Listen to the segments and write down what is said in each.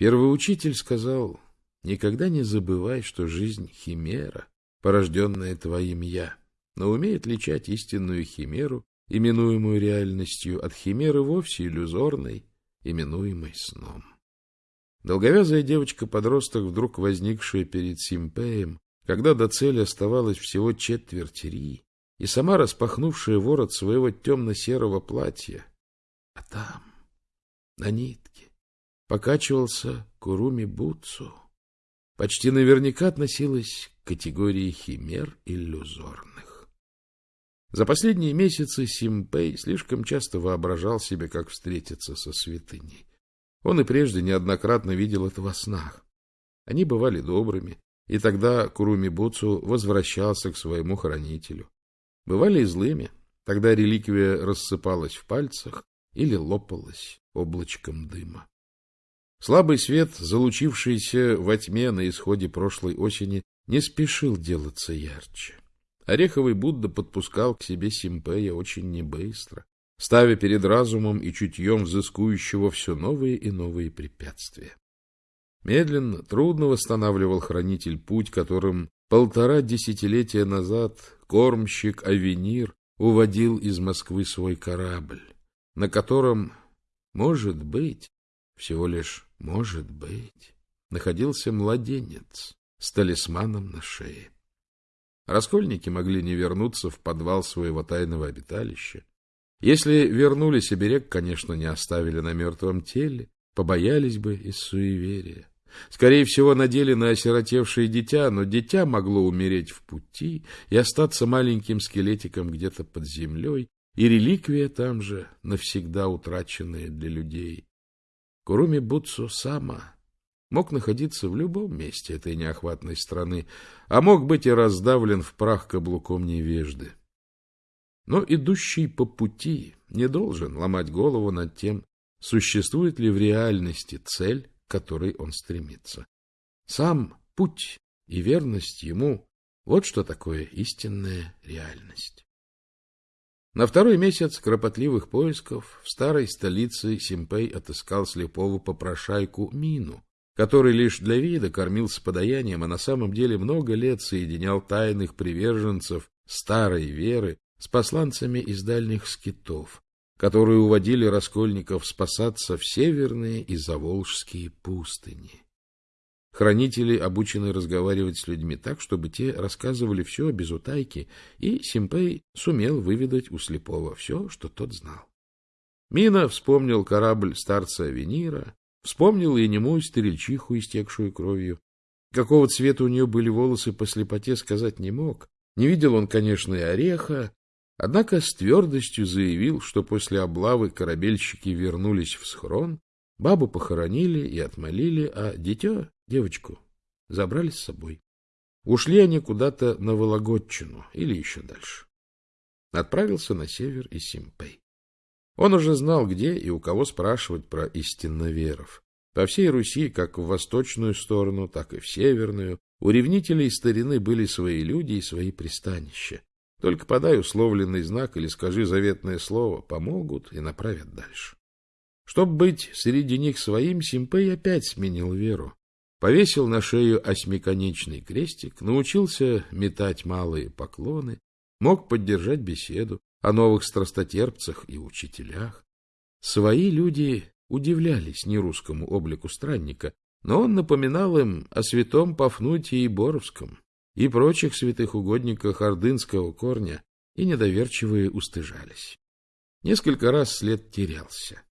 Первый учитель сказал, никогда не забывай, что жизнь — химера, порожденная твоим «я», но умей отличать истинную химеру, именуемую реальностью, от химеры вовсе иллюзорной, именуемой сном. Долговязая девочка-подросток, вдруг возникшая перед Симпеем, когда до цели оставалось всего четверть ри, и сама распахнувшая ворот своего темно-серого платья. А там, на нитке, покачивался Куруми Буцу. Почти наверняка относилась к категории химер иллюзорных. За последние месяцы Симпей слишком часто воображал себе, как встретиться со святыней. Он и прежде неоднократно видел это во снах. Они бывали добрыми, и тогда Куруми Буцу возвращался к своему хранителю. Бывали и злыми, тогда реликвия рассыпалась в пальцах или лопалась облачком дыма. Слабый свет, залучившийся во тьме на исходе прошлой осени, не спешил делаться ярче. Ореховый Будда подпускал к себе Симпея очень небыстро, ставя перед разумом и чутьем взыскующего все новые и новые препятствия. Медленно, трудно восстанавливал хранитель путь, которым полтора десятилетия назад кормщик Авенир уводил из Москвы свой корабль, на котором, может быть, всего лишь может быть, находился младенец с талисманом на шее. Раскольники могли не вернуться в подвал своего тайного обиталища, если вернулись, оберег, конечно, не оставили на мертвом теле, побоялись бы из суеверия. Скорее всего, надели на осиротевшее дитя, но дитя могло умереть в пути и остаться маленьким скелетиком где-то под землей, и реликвия там же, навсегда утраченная для людей. Куруми Буцу Сама мог находиться в любом месте этой неохватной страны, а мог быть и раздавлен в прах каблуком невежды. Но идущий по пути не должен ломать голову над тем, существует ли в реальности цель, к которой он стремится. Сам путь и верность ему — вот что такое истинная реальность. На второй месяц кропотливых поисков в старой столице Симпей отыскал слепого попрошайку Мину, который лишь для вида кормился подаянием, а на самом деле много лет соединял тайных приверженцев старой веры с посланцами из дальних скитов, которые уводили раскольников спасаться в северные и заволжские пустыни. Хранители обучены разговаривать с людьми так, чтобы те рассказывали все без утайки, и Симпей сумел выведать у слепого все, что тот знал. Мина вспомнил корабль старца Венира, вспомнил и немую стрельчиху, истекшую кровью. Какого цвета у нее были волосы по слепоте, сказать не мог. Не видел он, конечно, и ореха, Однако с твердостью заявил, что после облавы корабельщики вернулись в схрон, бабу похоронили и отмолили, а дитё, девочку, забрали с собой. Ушли они куда-то на Вологодчину или еще дальше. Отправился на север и Симпей. Он уже знал, где и у кого спрашивать про истинноверов. По всей Руси, как в восточную сторону, так и в северную, у ревнителей старины были свои люди и свои пристанища. Только подай условленный знак или скажи заветное слово, помогут и направят дальше. Чтобы быть среди них своим, Симпей опять сменил веру. Повесил на шею осьмиконечный крестик, научился метать малые поклоны, мог поддержать беседу о новых страстотерпцах и учителях. Свои люди удивлялись нерусскому облику странника, но он напоминал им о святом Пафнутии Боровском, и прочих святых угодниках ордынского корня, и недоверчивые устыжались. Несколько раз след терялся.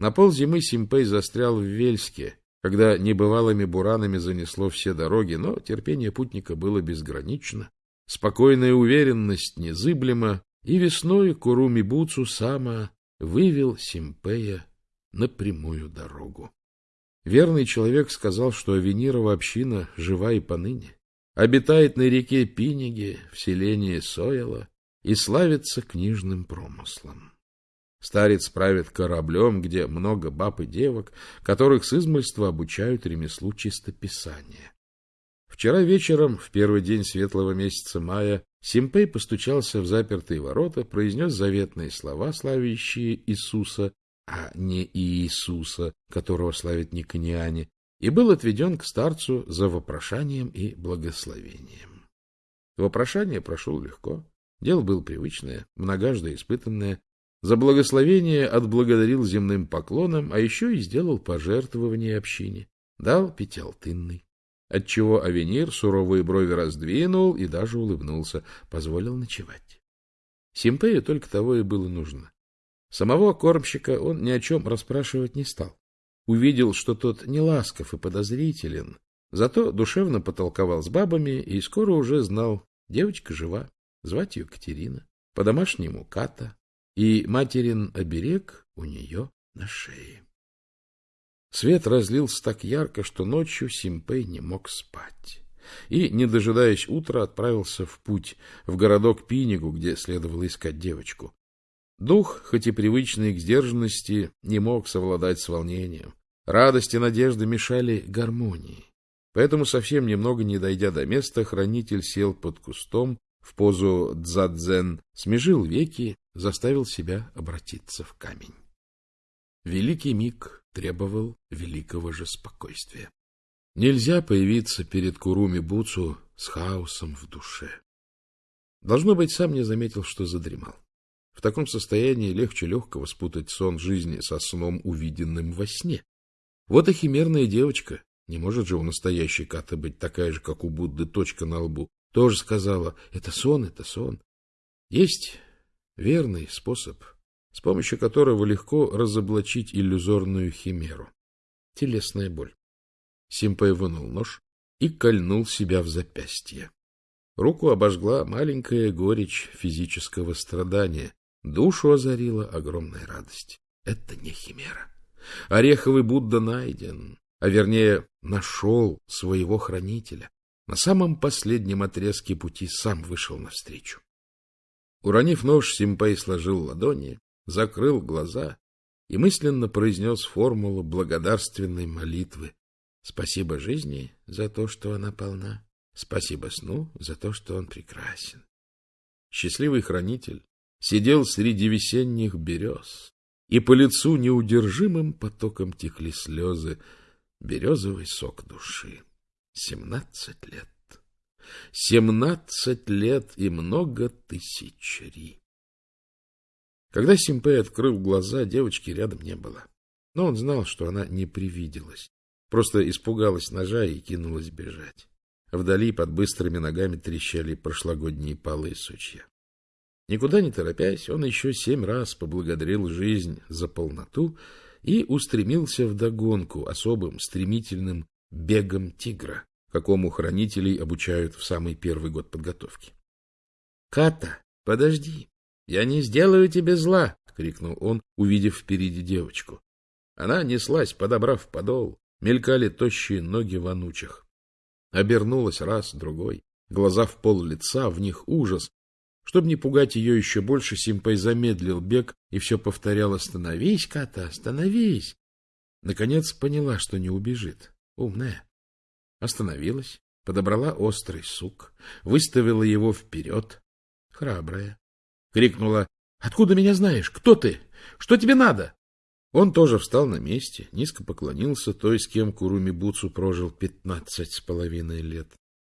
На ползимы Симпей застрял в Вельске, когда небывалыми буранами занесло все дороги, но терпение путника было безгранично, спокойная уверенность незыблема, и весной Куруми Буцу Сама вывел Симпея на прямую дорогу. Верный человек сказал, что Авенирова община жива и поныне обитает на реке Пиниге в селении Сояла и славится книжным промыслом. Старец правит кораблем, где много баб и девок, которых с измольства обучают ремеслу чистописания. Вчера вечером, в первый день светлого месяца мая, Симпей постучался в запертые ворота, произнес заветные слова, славящие Иисуса, а не Иисуса, которого славят никониане, и был отведен к старцу за вопрошанием и благословением. Вопрошание прошло легко, дело было привычное, многожды испытанное. За благословение отблагодарил земным поклоном, а еще и сделал пожертвование общине, дал пятиалтынный, отчего Авенир суровые брови раздвинул и даже улыбнулся, позволил ночевать. Симпею только того и было нужно. Самого кормщика он ни о чем расспрашивать не стал. Увидел, что тот не ласков и подозрителен, зато душевно потолковал с бабами и скоро уже знал, девочка жива, звать ее Катерина, по-домашнему Ката, и материн оберег у нее на шее. Свет разлился так ярко, что ночью Симпей не мог спать. И, не дожидаясь утра, отправился в путь, в городок Пинигу, где следовало искать девочку. Дух, хоть и привычный к сдержанности, не мог совладать с волнением. Радость и надежда мешали гармонии. Поэтому, совсем немного не дойдя до места, хранитель сел под кустом в позу дзадзен, смежил веки, заставил себя обратиться в камень. Великий миг требовал великого же спокойствия. Нельзя появиться перед Куруми Буцу с хаосом в душе. Должно быть, сам не заметил, что задремал. В таком состоянии легче легкого спутать сон жизни со сном, увиденным во сне. Вот и химерная девочка, не может же у настоящей Каты быть такая же, как у Будды, точка на лбу, тоже сказала, это сон, это сон. Есть верный способ, с помощью которого легко разоблачить иллюзорную химеру. Телесная боль. Симпай вынул нож и кольнул себя в запястье. Руку обожгла маленькая горечь физического страдания, Душу озарила огромная радость. Это не химера. Ореховый Будда найден, а вернее нашел своего хранителя. На самом последнем отрезке пути сам вышел навстречу. Уронив нож, Симпай сложил ладони, закрыл глаза и мысленно произнес формулу благодарственной молитвы. Спасибо жизни за то, что она полна. Спасибо сну за то, что он прекрасен. Счастливый хранитель сидел среди весенних берез, и по лицу неудержимым потоком текли слезы, березовый сок души. Семнадцать лет. Семнадцать лет и много тысяч ри. Когда Симпей открыл глаза, девочки рядом не было. Но он знал, что она не привиделась. Просто испугалась ножа и кинулась бежать. Вдали под быстрыми ногами трещали прошлогодние полы сучья. Никуда не торопясь, он еще семь раз поблагодарил жизнь за полноту и устремился в догонку особым стремительным бегом тигра, какому хранителей обучают в самый первый год подготовки. — Ката, подожди, я не сделаю тебе зла! — крикнул он, увидев впереди девочку. Она неслась, подобрав подол, мелькали тощие ноги в анучах. Обернулась раз, другой, глаза в пол лица, в них ужас, чтобы не пугать ее еще больше, Симпай замедлил бег и все повторял «Остановись, Ката, остановись!» Наконец поняла, что не убежит. Умная. Остановилась, подобрала острый сук, выставила его вперед. Храбрая. Крикнула «Откуда меня знаешь? Кто ты? Что тебе надо?» Он тоже встал на месте, низко поклонился той, с кем Куруми Буцу прожил пятнадцать с половиной лет.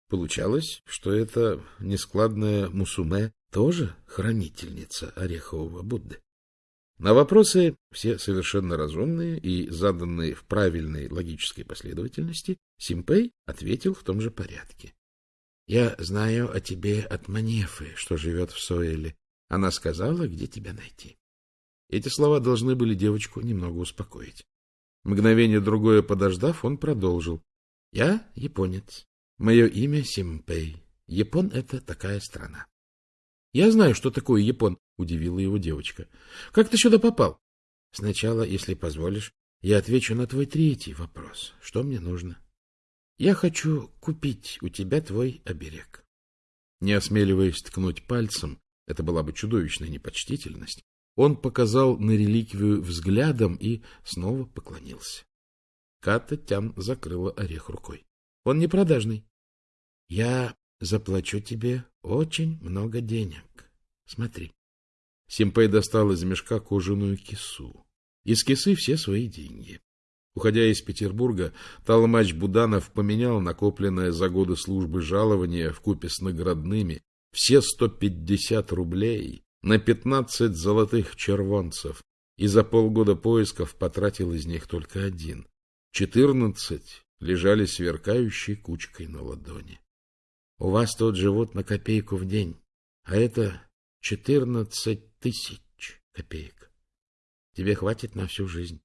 Получалось, что эта нескладная Мусуме тоже хранительница Орехового Будды. На вопросы, все совершенно разумные и заданные в правильной логической последовательности, Симпей ответил в том же порядке. — Я знаю о тебе от Манефы, что живет в Соэле. Она сказала, где тебя найти. Эти слова должны были девочку немного успокоить. Мгновение другое подождав, он продолжил. — Я японец. Мое имя Симпей. Япон — это такая страна. — Я знаю, что такое Япон, — удивила его девочка. — Как ты сюда попал? — Сначала, если позволишь, я отвечу на твой третий вопрос. Что мне нужно? — Я хочу купить у тебя твой оберег. Не осмеливаясь ткнуть пальцем, это была бы чудовищная непочтительность, он показал на реликвию взглядом и снова поклонился. Ката Тян закрыла орех рукой. — Он не продажный. — Я заплачу тебе очень много денег. Смотри. Симпей достал из мешка кожаную кису. Из кисы все свои деньги. Уходя из Петербурга, Толмач Буданов поменял накопленное за годы службы жалование в купе с наградными все 150 рублей на 15 золотых червонцев и за полгода поисков потратил из них только один. 14 лежали сверкающей кучкой на ладони. У вас тут живут на копейку в день, а это 14 тысяч копеек. Тебе хватит на всю жизнь.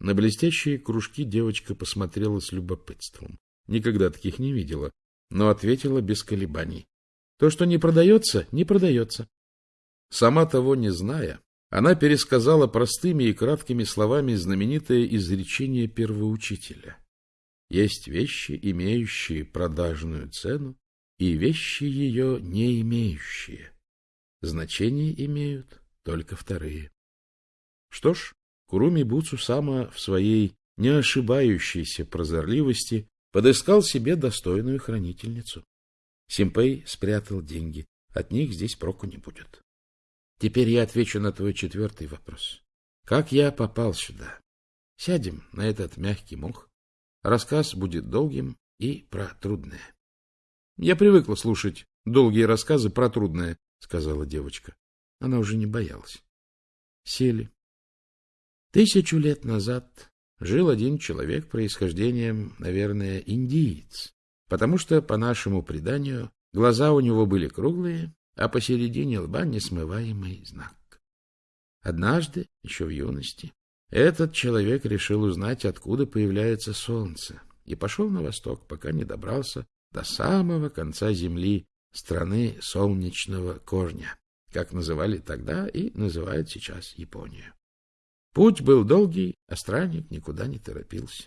На блестящие кружки девочка посмотрела с любопытством. Никогда таких не видела, но ответила без колебаний. То, что не продается, не продается. Сама того не зная, она пересказала простыми и краткими словами знаменитое изречение первоучителя. Есть вещи, имеющие продажную цену, и вещи ее не имеющие. Значение имеют только вторые. Что ж, Куруми Буцу сама в своей не ошибающейся прозорливости подыскал себе достойную хранительницу. Симпей спрятал деньги. От них здесь проку не будет. Теперь я отвечу на твой четвертый вопрос. Как я попал сюда? Сядем на этот мягкий мох. Рассказ будет долгим и про трудное. Я привыкла слушать долгие рассказы про трудное, сказала девочка. Она уже не боялась. Сели. Тысячу лет назад жил один человек происхождением, наверное, индиец, потому что, по нашему преданию, глаза у него были круглые, а посередине лба несмываемый знак. Однажды, еще в юности, этот человек решил узнать, откуда появляется солнце, и пошел на восток, пока не добрался до самого конца земли, страны солнечного корня, как называли тогда и называют сейчас Японию. Путь был долгий, а странник никуда не торопился.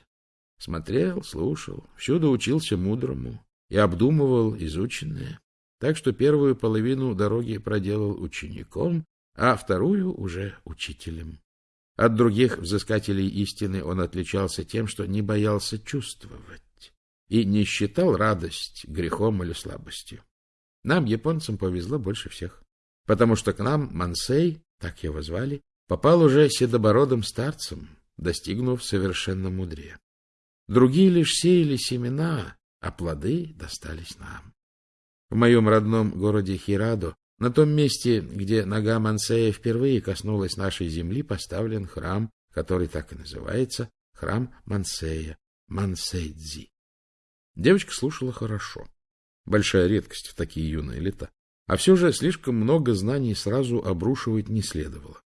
Смотрел, слушал, всюду учился мудрому и обдумывал изученное, так что первую половину дороги проделал учеником, а вторую уже учителем. От других взыскателей истины он отличался тем, что не боялся чувствовать и не считал радость грехом или слабостью. Нам, японцам, повезло больше всех, потому что к нам Мансей, так его звали, попал уже седобородым старцем, достигнув совершенно мудрее. Другие лишь сеяли семена, а плоды достались нам. В моем родном городе Хирадо, на том месте, где нога Мансея впервые коснулась нашей земли, поставлен храм, который так и называется, храм Мансея, Мансейдзи. Девочка слушала хорошо. Большая редкость в такие юные лета. А все же слишком много знаний сразу обрушивать не следовало.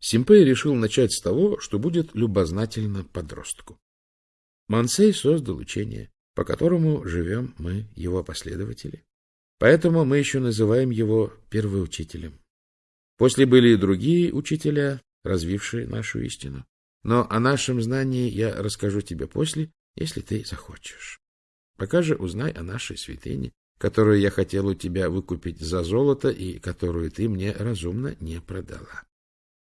Симпей решил начать с того, что будет любознательно подростку. Мансей создал учение, по которому живем мы, его последователи. Поэтому мы еще называем его первоучителем. После были и другие учителя, развившие нашу истину. Но о нашем знании я расскажу тебе после, если ты захочешь. Пока же узнай о нашей святыне, которую я хотел у тебя выкупить за золото и которую ты мне разумно не продала.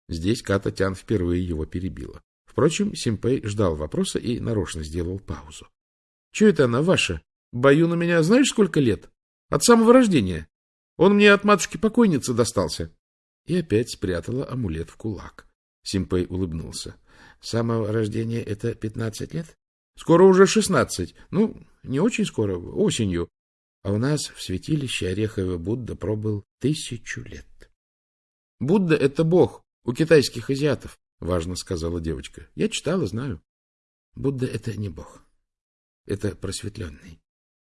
Здесь Ката Тян впервые его перебила. Впрочем, Симпей ждал вопроса и нарочно сделал паузу. — Чего это она ваша? Баюн у меня знаешь сколько лет? От самого рождения. Он мне от матушки-покойницы достался. И опять спрятала амулет в кулак. Симпей улыбнулся. — самого рождения это пятнадцать лет? — Скоро уже шестнадцать. Ну, не очень скоро, осенью. А у нас в святилище Ореховый Будда пробыл тысячу лет. — Будда — это бог, у китайских азиатов, — важно сказала девочка. — Я читала, знаю. Будда — это не бог. Это просветленный.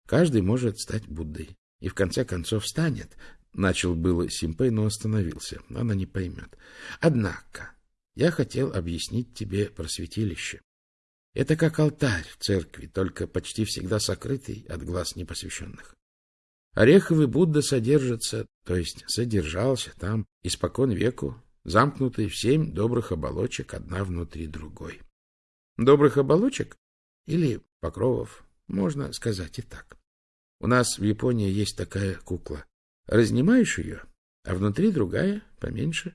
Каждый может стать Буддой. И в конце концов станет. Начал было Симпей, но остановился. Она не поймет. Однако, я хотел объяснить тебе про святилище. Это как алтарь в церкви, только почти всегда сокрытый от глаз непосвященных. Ореховый Будда содержится, то есть содержался там испокон веку замкнутые в семь добрых оболочек, одна внутри другой. Добрых оболочек или покровов, можно сказать и так. У нас в Японии есть такая кукла. Разнимаешь ее, а внутри другая, поменьше.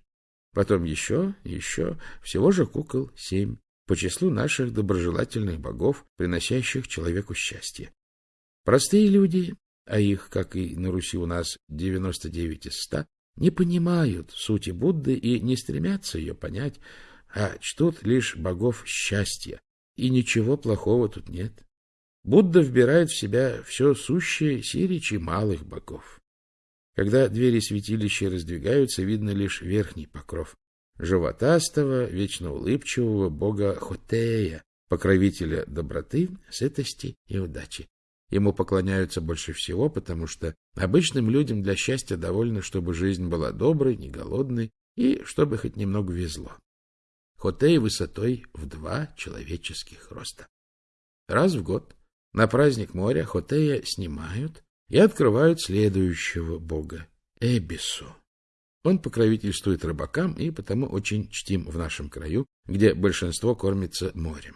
Потом еще, еще, всего же кукол семь, по числу наших доброжелательных богов, приносящих человеку счастье. Простые люди, а их, как и на Руси у нас, 99 из 100, не понимают сути Будды и не стремятся ее понять, а чтут лишь богов счастья, И ничего плохого тут нет. Будда вбирает в себя все сущее сирич и малых богов. Когда двери святилища раздвигаются, видно лишь верхний покров. Животастого, вечно улыбчивого бога Хотея, покровителя доброты, сытости и удачи. Ему поклоняются больше всего, потому что обычным людям для счастья довольно, чтобы жизнь была доброй, не голодной и чтобы хоть немного везло. Хотей высотой в два человеческих роста. Раз в год на праздник моря Хотея снимают и открывают следующего бога — Эбису. Он покровительствует рыбакам и потому очень чтим в нашем краю, где большинство кормится морем.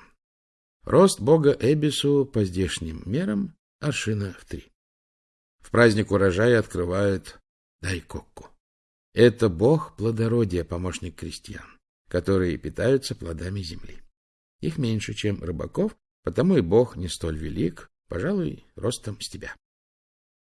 Рост бога Эбису по здешним мерам аршина в три. В праздник урожая открывают Дайкокку. Это бог плодородия, помощник крестьян, которые питаются плодами земли. Их меньше, чем рыбаков, потому и бог не столь велик, пожалуй, ростом с тебя.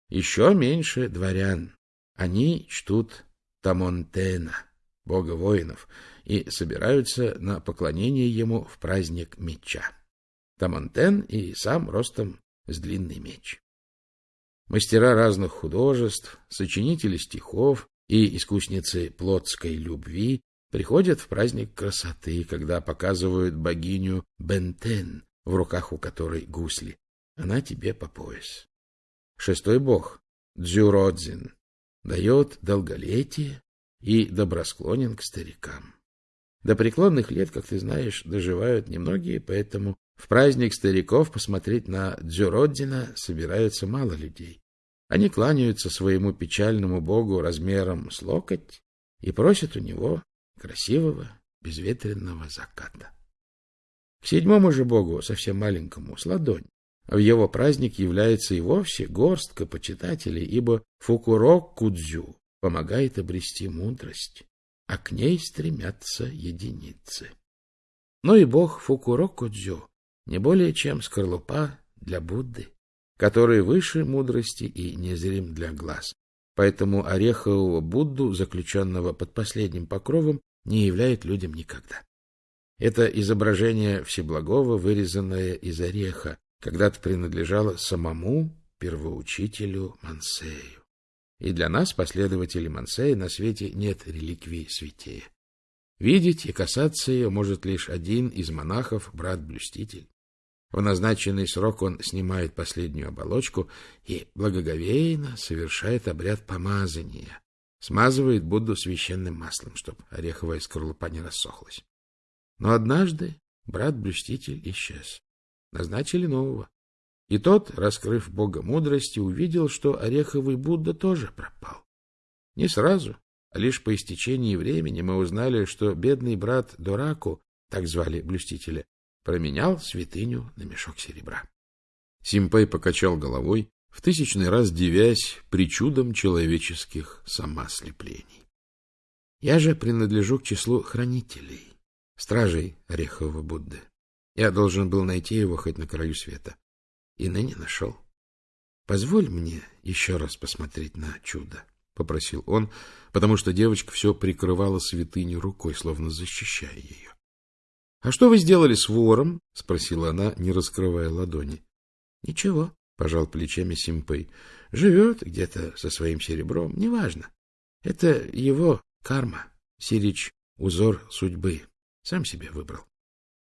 Еще меньше дворян. Они чтут Тамонтена, бога воинов, и собираются на поклонение ему в праздник меча. Тамонтен и сам ростом с длинный меч. Мастера разных художеств, сочинители стихов и искусницы плотской любви приходят в праздник красоты, когда показывают богиню Бентен, в руках у которой гусли. Она тебе по пояс. Шестой бог, Дзюродзин, дает долголетие и добросклонен к старикам. До преклонных лет, как ты знаешь, доживают немногие, поэтому в праздник стариков посмотреть на Дзюроддина собираются мало людей. Они кланяются своему печальному богу размером с локоть и просят у него красивого безветренного заката. Седьмому же богу, совсем маленькому, с ладонь, в его праздник является и вовсе горстка почитателей, ибо Фукурок Кудзю помогает обрести мудрость, а к ней стремятся единицы. Но и бог Фукурок Кудзю не более чем скорлупа для Будды, который выше мудрости и незрим для глаз. Поэтому орехового Будду, заключенного под последним покровом, не являет людям никогда. Это изображение Всеблагого, вырезанное из ореха, когда-то принадлежало самому первоучителю Мансею. И для нас, последователей Мансея, на свете нет реликвии святее. Видеть и касаться ее может лишь один из монахов, брат-блюститель. В назначенный срок он снимает последнюю оболочку и благоговейно совершает обряд помазания, смазывает Будду священным маслом, чтобы ореховая скорлупа не рассохлась. Но однажды брат-блюститель исчез. Назначили нового. И тот, раскрыв Бога мудрости, увидел, что ореховый Будда тоже пропал. Не сразу, а лишь по истечении времени мы узнали, что бедный брат Дораку, так звали блюстителя, променял святыню на мешок серебра. Симпей покачал головой, в тысячный раз дивясь причудам человеческих самослеплений. Я же принадлежу к числу хранителей, стражей Орехового Будды. Я должен был найти его хоть на краю света. И ныне нашел. Позволь мне еще раз посмотреть на чудо, — попросил он, потому что девочка все прикрывала святыню рукой, словно защищая ее. — А что вы сделали с вором? — спросила она, не раскрывая ладони. — Ничего, — пожал плечами Симпей. — Живет где-то со своим серебром, неважно. Это его карма, сирич, узор судьбы. Сам себе выбрал.